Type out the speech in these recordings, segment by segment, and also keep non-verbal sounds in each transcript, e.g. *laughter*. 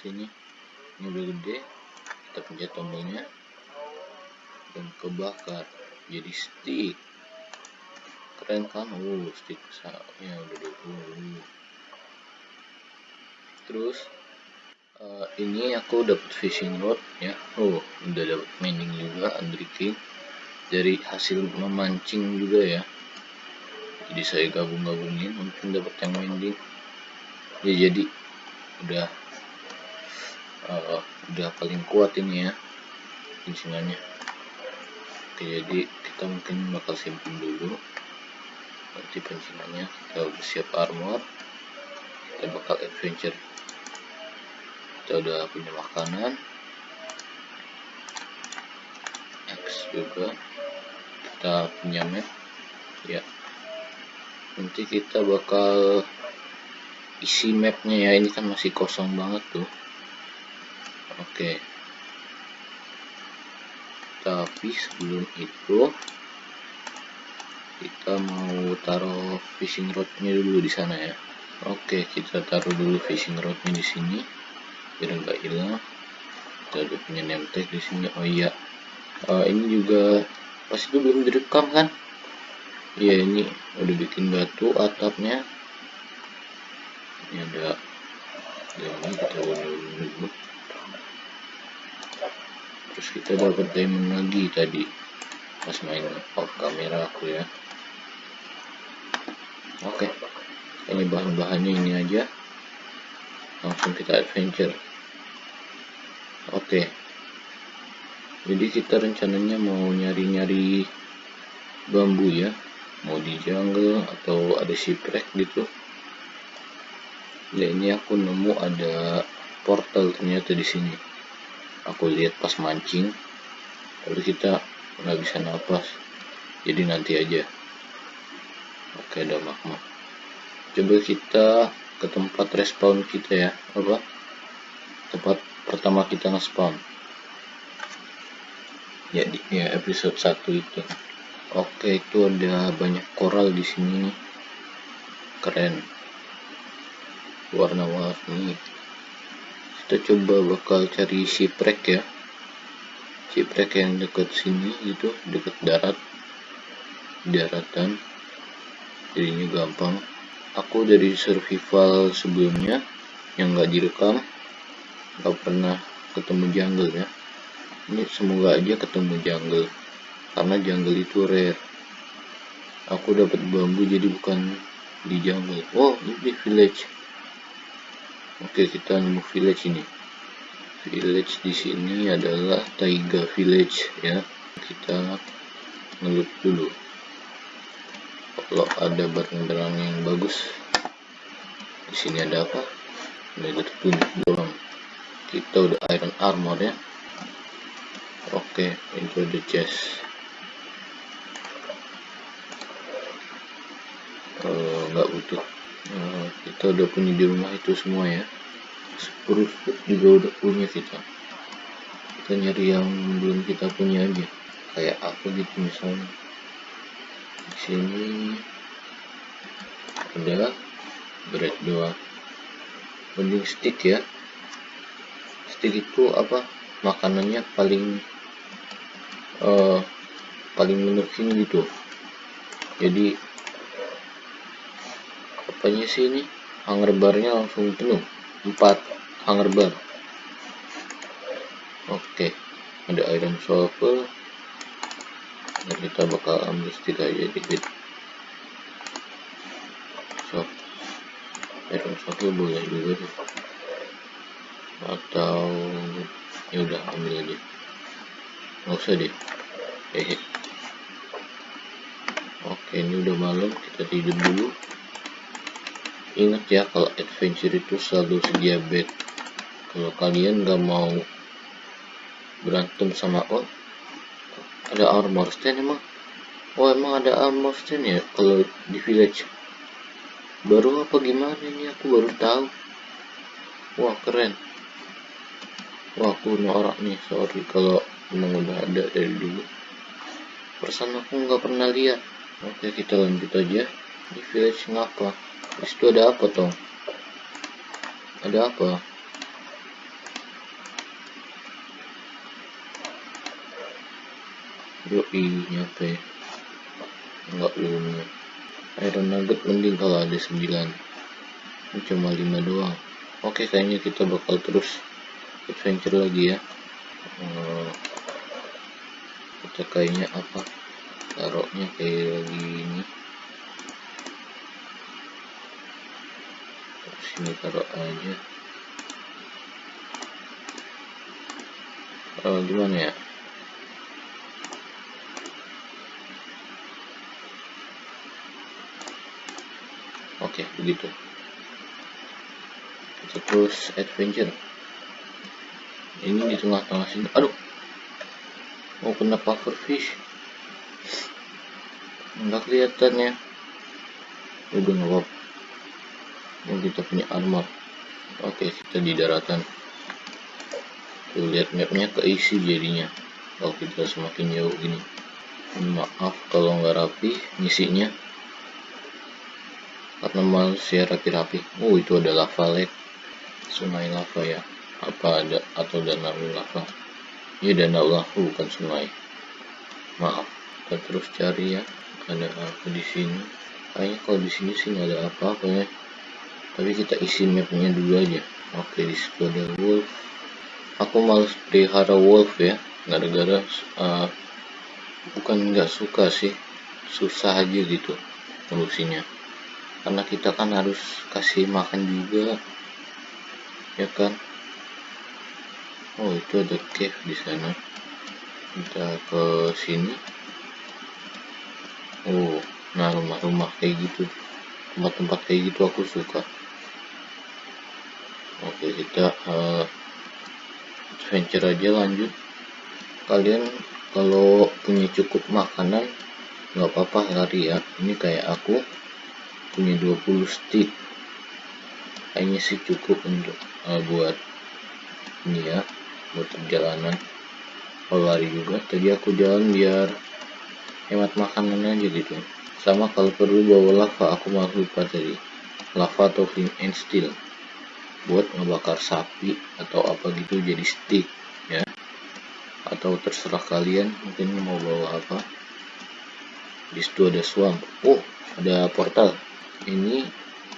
sini. Ini udah gede. Kita pencet tombolnya. Dan kebakar. Jadi stick. Keren kan? Uh stick ya udah 20 terus uh, ini aku dapat fishing rod ya. Oh udah dapat mining juga King dari hasil memancing juga ya. Jadi saya gabung-gabungin mungkin dapat yang mining ya jadi udah uh, udah paling kuat ini ya oke jadi kita mungkin bakal simpen dulu. Nanti pancingannya kita udah siap armor. Kita bakal adventure. Kita udah punya makanan. X juga. Kita punya map. Ya. Nanti kita bakal isi mapnya ya. Ini kan masih kosong banget tuh oke. Tapi sebelum itu kita mau taruh fishing rodnya dulu di sana ya. Oke kita taruh dulu fishing rodnya di sini biar nggak hilang. Kita udah punya name di sini. Oh iya. Uh, ini juga pas itu belum direkam kan? Iya ini udah bikin batu atapnya. Ini ada ini kita dulu terus kita dapat diamond lagi tadi. Pas main off kamera aku ya. Oke. Ini bahan-bahannya ini aja. Langsung kita adventure. Oke. Jadi kita rencananya mau nyari-nyari bambu ya. Mau di jungle atau ada shipwreck gitu. Ya ini aku nemu ada portal ternyata di sini aku lihat pas mancing tapi kita nggak bisa nafas. Jadi nanti aja. Oke ada magma. Coba kita ke tempat respawn kita ya. Apa? Tempat pertama kita nge-spawn. Ya ya episode 1 itu. Oke itu ada banyak koral di sini. Keren. Warna-warni kita coba bakal cari shipwreck ya. Shipwreck yang dekat sini itu dekat darat. Daratan. Jadinya gampang. Aku dari survival sebelumnya yang nggak direkam. Nggak pernah ketemu jungle ya. Ini semoga aja ketemu jungle karena jungle itu rare. Aku dapat bambu jadi bukan di jungle. Oh ini village oke kita nemu village ini. Village di sini adalah taiga village ya. Kita ngelut dulu. Kalau ada barang-barang yang bagus di sini ada apa? Nether tunic doang. Kita udah iron armor ya. Oke itu ada chest. Eh, nggak uh, butuh uh, kita udah punya di rumah itu semua ya. Spruce juga udah punya kita. Kita nyari yang belum kita punya aja. Kayak aku gitu misalnya. Di sini ada bread doang. Mending stick ya. Stick itu apa? Makanannya paling uh, paling menuhin gitu. Jadi apanya sih ini? Hanger barnya langsung penuh. 4 hanger bar oke. Ada iron shovel. Dan kita bakal ambil stick aja dikit. So iron shovel boleh juga deh atau ya udah ambil aja. Nggak usah deh. Hehe oke ini udah malam. Kita tidur dulu ingat ya kalau adventure itu selalu sedia bed kalau kalian nggak mau berantem sama oh ada armor stand emang? Oh emang ada armor stand ya? Kalau di village. Baru apa gimana ini? Aku baru tahu. Wah keren. Wah aku norak nih. Sorry kalau memang udah ada dari dulu. Perasaan aku nggak pernah lihat. Oke kita lanjut aja. Di village ngapa di situ ada apa toh ada apa? Yoi nyampe. Enggak belum iron nugget mending kalau ada 9 ini cuma 5 doang. Oke kayaknya kita bakal terus adventure lagi ya. Uh, kita kayaknya apa? Taruhnya kayak gini sini taruh aja. Uh, gimana ya? Oke begitu. Kita terus adventure. Ini di tengah-tengah sini. Aduh. Mau kena pufferfish enggak kelihatan ya. Udah nggak yang kita punya armor. Oke kita di daratan. Tuh lihat mapnya keisi jadinya. Kalau kita semakin jauh gini. Maaf kalau nggak rapi ngisinya. Karena manusia rapi-rapi. Oh itu ada lava lake sungai lava ya. Apa ada? Atau danau lava? Ya danau lava bukan sungai. Maaf. Kita terus cari ya. Ada apa di sini? Kayaknya kalau di sini sih nggak ada apa-apa ya tapi kita isi mapnya dulu aja. Oke di situ ada wolf. Aku males pelihara wolf ya. Gara-gara uh, bukan nggak suka sih. Susah aja gitu ngurusinnya karena kita kan harus kasih makan juga ya kan? Oh itu ada cave di sana. Kita ke sini. Oh nah rumah-rumah kayak gitu. Tempat-tempat kayak gitu aku suka oke kita uh, adventure aja lanjut. Kalian kalau punya cukup makanan nggak apa-apa lari ya. Ini kayak aku punya 20 stick. Kayaknya sih cukup untuk uh, buat ini ya buat perjalanan. Kalau lari juga tadi aku jalan biar hemat makanan aja gitu. Sama kalau perlu bawa lava aku malah lupa tadi. Lava atau flint and steel buat ngebakar sapi atau apa gitu jadi stick ya. Atau terserah kalian mungkin mau bawa apa. Di situ ada swamp. Oh ada portal. Ini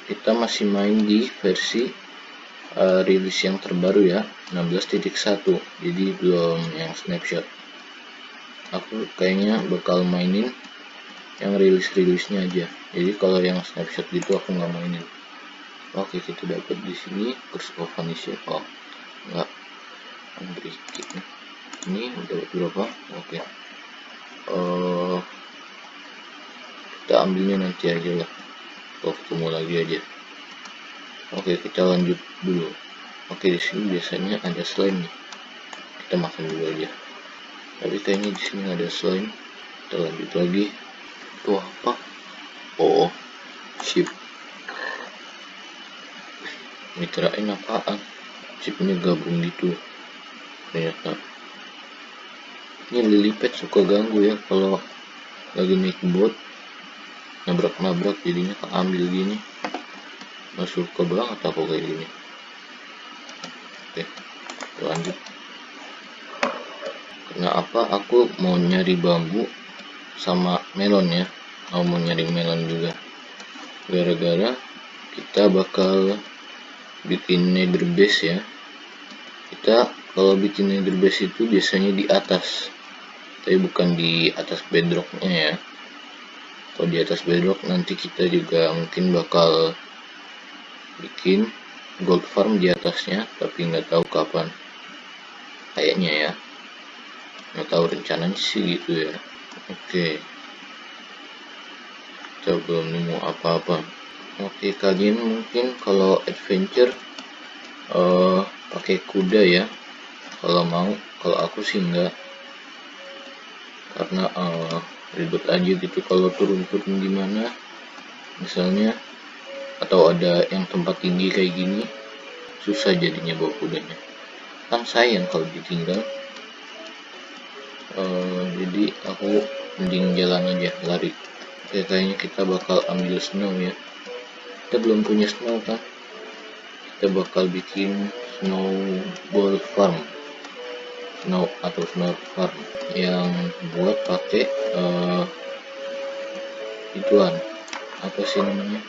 kita masih main di versi uh, rilis yang terbaru ya. 16.1 jadi belum yang snapshot. Aku kayaknya bakal mainin yang rilis-rilisnya aja. Jadi kalau yang snapshot gitu aku nggak mainin oke kita dapat di sini curse of vanishing oh enggak. Unbreaking ini dapat berapa? Oke. Uh, kita ambilnya nanti aja lah kalau ketemu lagi aja. Oke kita lanjut dulu. Oke di sini biasanya ada slime nih. Kita makan dulu aja. Tapi kayaknya di sini ada slime. Kita lanjut lagi. Itu apa? Oh chip ini kirain apaan chipnya gabung gitu. Ternyata. Ini lilipet suka ganggu ya kalau lagi naik bot. Nabrak-nabrak jadinya keambil gini. Nggak suka banget aku kayak gini. Oke lanjut. Karena apa? Aku mau nyari bambu sama melon ya. Mau mau nyari melon juga. Gara-gara kita bakal bikin nether base ya. Kita kalau bikin nether base itu biasanya di atas. Tapi bukan di atas bedrocknya ya. Kalau di atas bedrock nanti kita juga mungkin bakal bikin gold farm di atasnya tapi nggak tahu kapan. Kayaknya ya. Nggak tahu rencananya sih gitu ya. Oke. Kita belum nemu apa-apa oke kalian mungkin kalau adventure uh, pakai kuda ya. Kalau mau kalau aku sih enggak. Karena uh, ribet aja gitu kalau turun-turun gimana. Misalnya atau ada yang tempat tinggi kayak gini susah jadinya bawa kudanya. Kan sayang kalau ditinggal. Uh, jadi aku mending jalan aja lari. Oke, kayaknya kita bakal ambil snow ya kita belum punya snow kan? Kita bakal bikin snowball farm. Snow atau snow farm. Yang buat pakai uh, ituan. Apa sih namanya?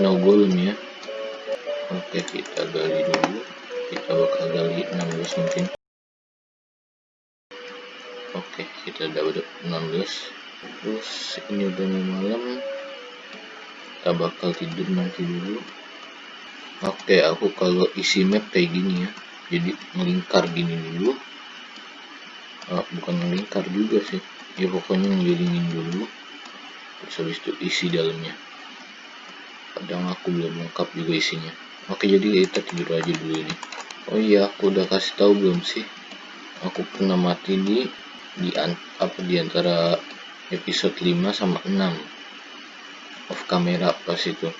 Snowball ya oke kita gali dulu. Kita bakal gali 16 mungkin. Oke kita dapat 16 terus ini udah mau malam kita bakal tidur nanti dulu. Oke aku kalau isi map kayak gini ya. Jadi melingkar gini dulu. Oh, bukan melingkar juga sih. Ya pokoknya ngelilingin dulu. Terus habis itu isi dalamnya. Kadang aku belum lengkap juga isinya. Oke jadi kita tidur aja dulu ini. Oh iya aku udah kasih tahu belum sih? Aku pernah mati di di an, apa di antara episode 5 sama 6 off kamera pas itu?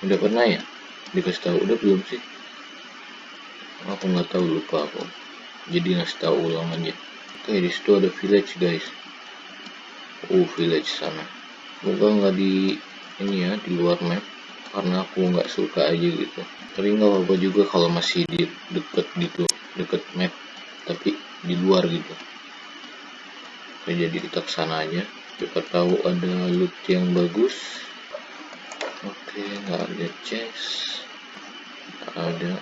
Udah pernah ya? Dikasih tahu? Udah belum sih? Aku nggak tahu lupa aku. Jadi ngasih tahu ulang aja. Oke di situ ada village guys. Uh village sana. Semoga nggak di ini ya di luar map. Karena aku nggak suka aja gitu. Tapi nggak apa-apa juga kalau masih di deket gitu. Deket map tapi di luar gitu. Jadi kita ke sana aja. Kita tahu ada loot yang bagus oke nggak ada chest nggak ada.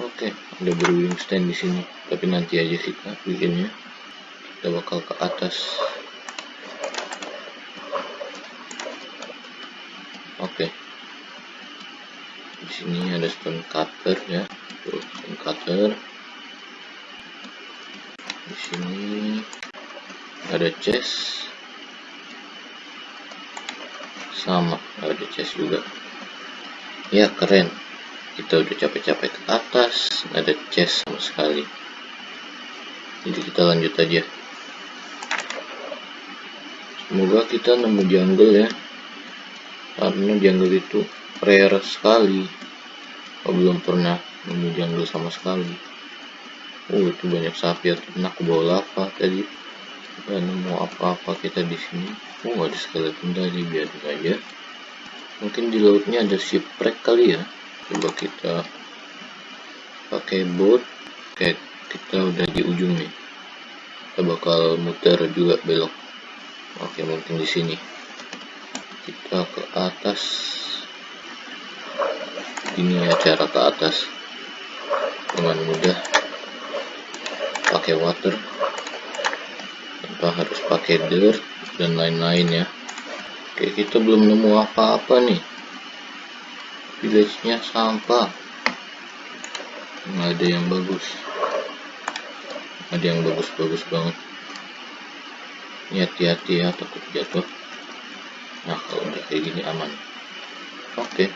Oke ada brewing stand di sini. Tapi nanti aja kita bikinnya. Kita bakal ke atas. Oke. Di sini ada stone cutter ya. Tuh, stone cutter. Di sini ada chest sama ada chest juga. Ya keren. Kita udah capek-capek ke atas ada chest sama sekali. Jadi kita lanjut aja. Semoga kita nemu jungle ya. Karena jungle itu rare sekali. Aku belum pernah nemu jungle sama sekali. Oh itu banyak sapi enak bawa lava tadi. Gak nemu apa-apa kita di sini oh ada skeleton tadi biarin aja. Mungkin di lautnya ada shipwreck kali ya. Coba kita pakai boat. Kayak kita udah di ujung nih. Kita bakal muter juga belok. Oke mungkin di sini. Kita ke atas. Ini ya cara ke atas. Dengan mudah. Pakai water tanpa harus pakai dirt dan lain-lain ya. Oke kita belum nemu apa-apa nih. Village nya sampah. Nggak ada yang bagus. Ada yang bagus-bagus banget. Ini hati-hati ya takut jatuh. Nah kalau udah kayak gini aman. Oke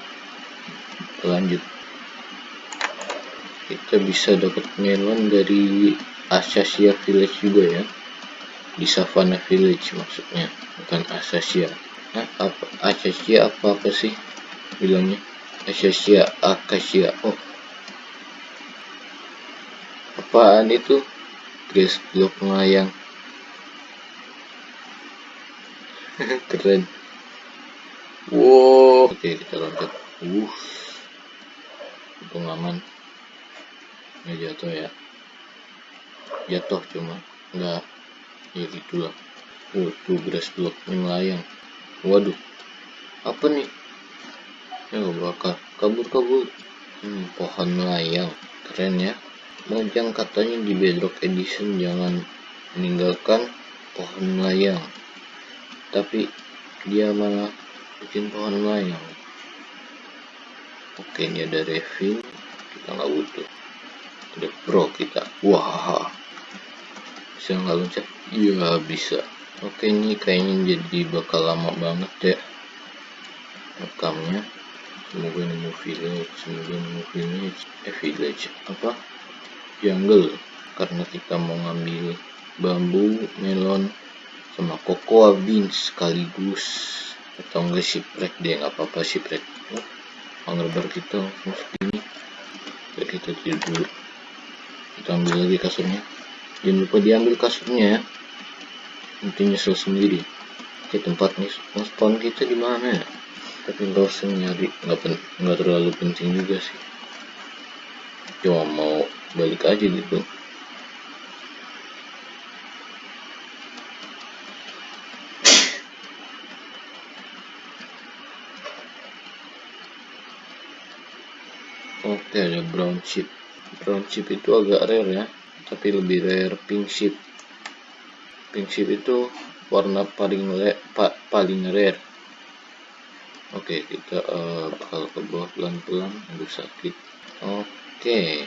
lanjut. Kita bisa dapat melon dari Asasia Village juga ya di Savannah Village maksudnya bukan Asasia nah, apa Asasia apa apa sih? Bilangnya Asasia Akasia oh. Apaan itu? Grass block melayang. *laughs* Keren. Wow. Oke kita loncat. Uh untung aman. Nggak jatuh ya. Jatuh cuma. Enggak ya gitulah oh tuh grass melayang. Waduh. Apa nih? Ya bakar kabur kabur hmm, pohon melayang. Keren ya. Mojang katanya di Bedrock Edition jangan meninggalkan pohon melayang. Tapi dia malah bikin pohon melayang. Oke ini ada Revin kita nggak butuh. Ada pro kita. Wah bisa nggak loncat iya bisa. Oke ini kayaknya jadi bakal lama banget ya rekamnya. Semoga nemu village semoga nemu village. Eh village apa? Jungle. Karena kita mau ngambil bambu melon sama cocoa beans sekaligus. Atau enggak shipwreck dia nggak apa-apa shipwreck. Oh, anggar kita langsung segini ya kita tidur dulu. Kita ambil lagi kasurnya jangan lupa diambil kasurnya ya. Nanti nyesel sendiri. Oke tempat nih spawn kita di mana ya? Tapi nggak usah nyari. Nggak nggak terlalu penting juga sih. Cuma mau balik aja gitu. Oke ada brown chip. Brown chip itu agak rare ya tapi lebih rare pink chip pink chip itu warna paling le pa paling rare. Oke kita uh, bakal ke bawah pelan-pelan aduh sakit. Oke.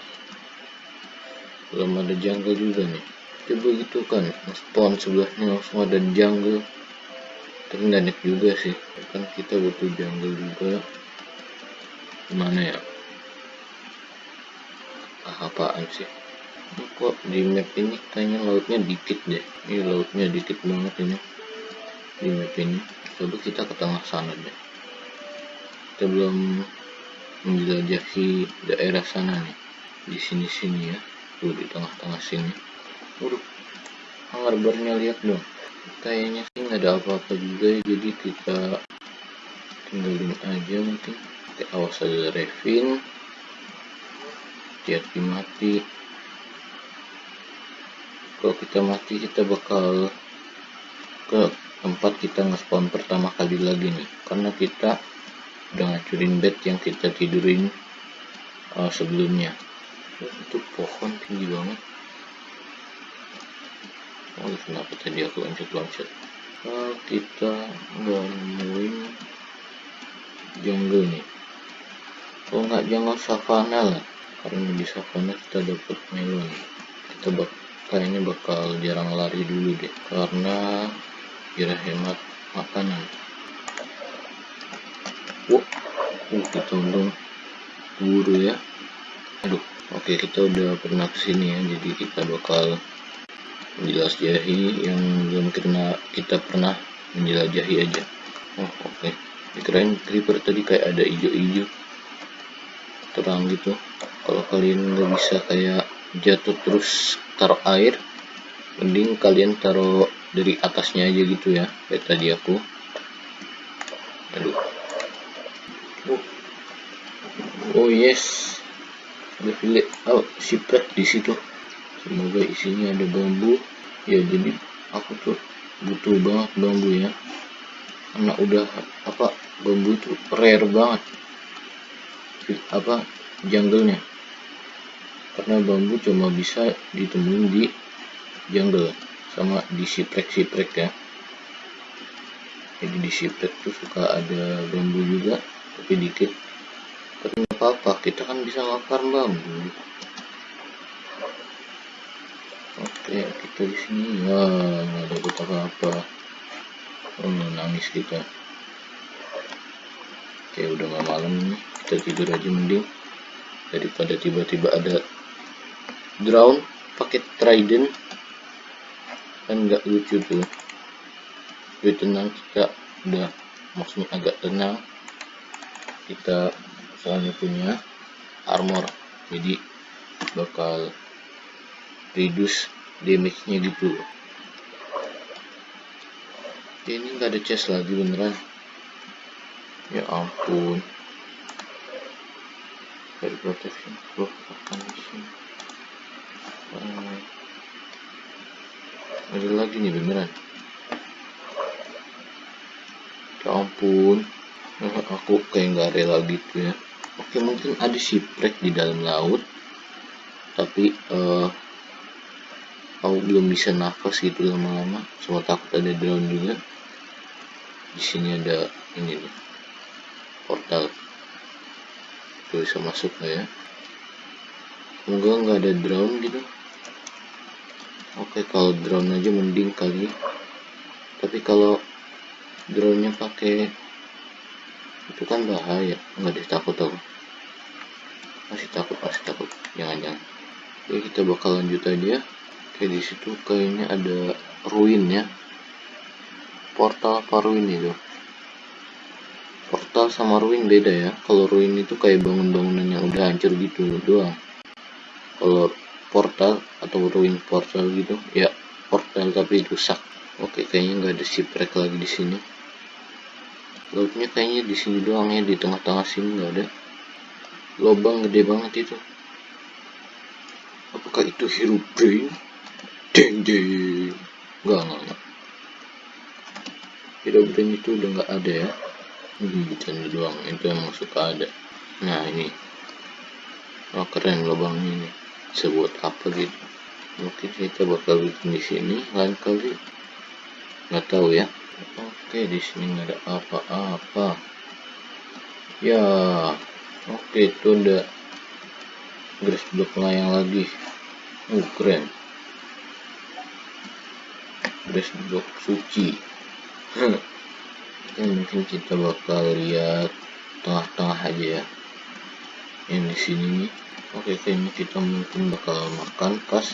Belum ada jungle juga nih. Coba gitu kan spawn sebelahnya langsung ada jungle. Tapi juga sih. Kan kita butuh jungle juga. Gimana ya? Apaan sih kok di map ini kayaknya lautnya dikit deh. Ini lautnya dikit banget ini. Di map ini. Coba kita ke tengah sana deh. Kita belum menjelajahi daerah sana nih. Di sini sini ya. Tuh di tengah-tengah sini. Waduh. Barnya lihat dong. Kayaknya sih nggak ada apa-apa juga ya. Jadi kita tinggalin aja mungkin. Oke, awas ada Revin. Hati-hati. mati kalau kita mati kita bakal ke tempat kita nge-spawn pertama kali lagi nih. Karena kita udah ngacurin bed yang kita tidurin uh, sebelumnya. Itu pohon tinggi banget. Oh kenapa tadi aku loncat-loncat uh, kita nemuin jungle nih. Oh nggak jangan savana lah. Karena di savana kita dapat melon. Kita bak kayaknya bakal jarang lari dulu deh karena kira hemat makanan. Wow uh, kita untung buru ya. Aduh oke kita udah pernah ke sini ya jadi kita bakal menjelajahi yang belum pernah kita pernah menjelajahi aja. Oh oke. Okay. kirain creeper tadi kayak ada hijau-hijau terang gitu. Kalau kalian nggak bisa kayak jatuh terus taruh air mending kalian taruh dari atasnya aja gitu ya kayak tadi aku. Aduh. Oh, yes. Ada filet oh shipwreck di situ. Semoga isinya ada bambu. Ya jadi aku tuh butuh banget bambu ya. Karena udah apa bambu itu rare banget. Apa jungle-nya karena bambu cuma bisa ditemuin di jungle sama di shipwreck ya. Jadi di shipwreck tuh suka ada bambu juga tapi dikit. Tapi nggak apa-apa kita kan bisa ngakar bambu. Oke kita di sini. Ya nggak ada apa-apa. Oh nangis kita. Oke udah nggak malam nih. Kita tidur aja mending. Daripada tiba-tiba ada drown pakai trident kan nggak lucu tuh. Lebih tenang kita udah maksudnya agak tenang. Kita soalnya punya armor jadi bakal reduce damage nya gitu. Oke, ini nggak ada chest lagi beneran. Ya ampun. Dari protection akan sini ada lagi nih beneran. Ya ampun. Aku kayak nggak rela gitu ya? Oke mungkin ada shipwreck di dalam laut tapi uh, aku belum bisa nafas gitu lama-lama. Semua takut ada drone juga. Di sini ada ini nih portal. Tuh bisa masuk nggak ya? Semoga nggak ada drone gitu oke kalau drone aja mending kali. Tapi kalau drone nya pakai itu kan bahaya. Nggak ada takut tau masih takut masih takut. Jangan-jangan. Oke kita bakal lanjut aja. Oke di situ kayaknya ada ruin ya. Portal apa ruin itu? Portal sama ruin beda ya. Kalau ruin itu kayak bangun-bangunan yang udah hancur gitu doang. Kalau portal atau ruin portal gitu. Ya portal tapi rusak. Oke kayaknya nggak ada shipwreck lagi di sini. Lautnya kayaknya di sini doang ya di tengah-tengah sini nggak ada. Lobang gede banget itu. Apakah itu hero brain? Deng deng nggak nggak nggak. Hero brain itu udah nggak ada ya. Hmm, canda doang. Itu emang suka ada. Nah ini. Oh keren lubangnya ini sebut apa gitu. Mungkin kita bakal bikin di sini lain kali. Nggak tahu ya. Oke di sini nggak ada apa-apa. Ya oke itu udah grass block layang lagi. Uh keren. Grass block suci. *laughs* Ya, mungkin kita bakal lihat tengah-tengah aja ya. Yang di sini nih oke kayaknya kita mungkin bakal makan pas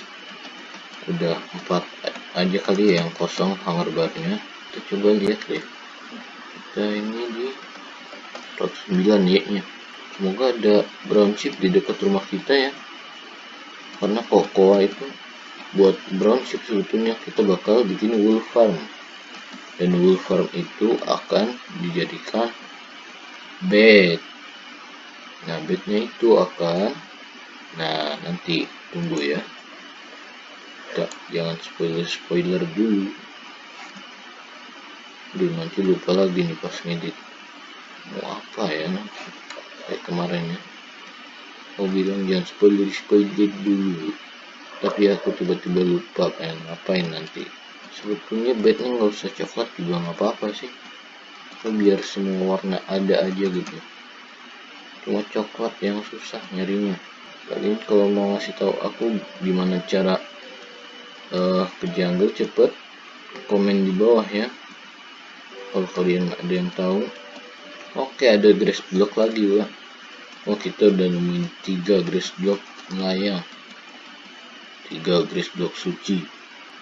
udah empat aja kali ya yang kosong hangar barnya kita coba lihat deh. Kita ini di 109 ya nya semoga ada brown chip di dekat rumah kita ya. Karena kokoa itu buat brown chip sebetulnya kita bakal bikin wool farm. Dan wool farm itu akan dijadikan bed. Nah bednya itu akan nah nanti tunggu ya. Kita jangan spoiler spoiler dulu. Duh nanti lupa lagi nih pas ngedit. Mau apa ya kayak kemarin ya. Mau bilang jangan spoiler spoiler dulu. Tapi aku tiba-tiba lupa pengen ngapain nanti? Sebetulnya bednya nggak usah coklat juga nggak apa-apa sih. So, biar semua warna ada aja gitu. Cuma coklat yang susah nyarinya kalian kalau mau ngasih tahu aku gimana cara uh, ke jungle cepet komen di bawah ya. Kalau kalian ada yang tahu oke ada grass block lagi wah oh kita udah nemuin tiga grass block melayang tiga grass block suci.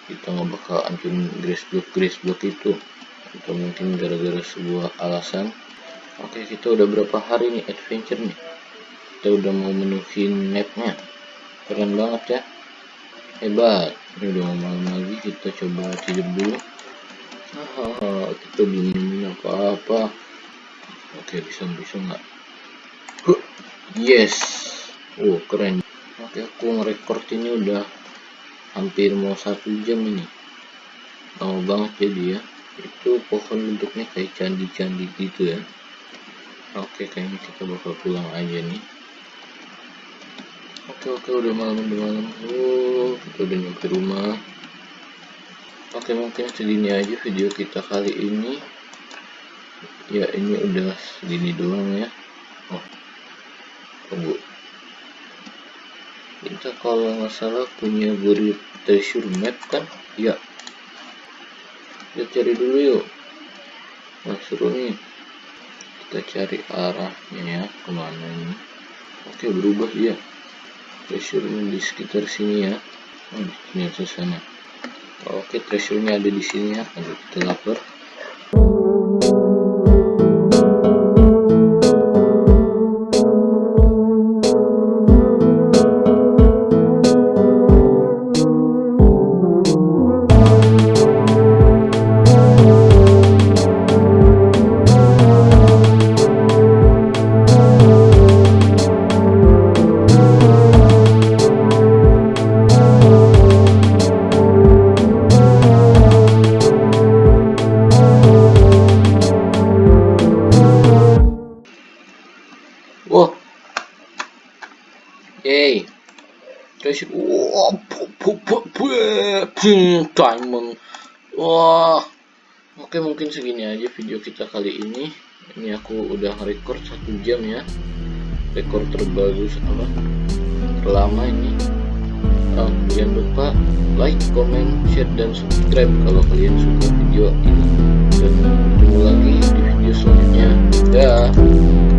Kita nggak bakal ancurin grass block grass block itu. Kita mungkin gara-gara sebuah alasan. Oke kita udah berapa hari nih adventure nih kita udah mau menuhin mapnya. Keren banget ya. Hebat. Ini udah malam lagi kita coba tidur dulu. Ah, kita belum nemuin apa-apa. Oke bisa bisa nggak yes. Oh keren. Oke aku ngerekord ini udah hampir mau satu jam ini. Lama banget jadi ya itu pohon bentuknya kayak candi-candi gitu ya. Oke kayaknya kita bakal pulang aja nih oke oke udah malam udah malam. Oh kita udah nyampe rumah. Oke mungkin segini aja video kita kali ini. Ya ini udah segini doang ya. Oh tunggu. Kita kalau nggak salah punya buri treasure map kan? Ya. Kita cari dulu yuk. Nah seru nih. Kita cari arahnya ya ke mana ini? Oke berubah ya treasure-nya di sekitar sini ya. Oh, di sini sana. Oke treasure-nya ada di sini ya. Kita lapar Yay. Treasure. Wah, diamond. Wah. Oke, mungkin segini aja video kita kali ini. Ini aku udah record satu jam ya. Rekor terbagus apa? Terlama ini. Oh, jangan lupa like, comment, share, dan subscribe kalau kalian suka video ini. Dan ketemu lagi di video selanjutnya. Dah.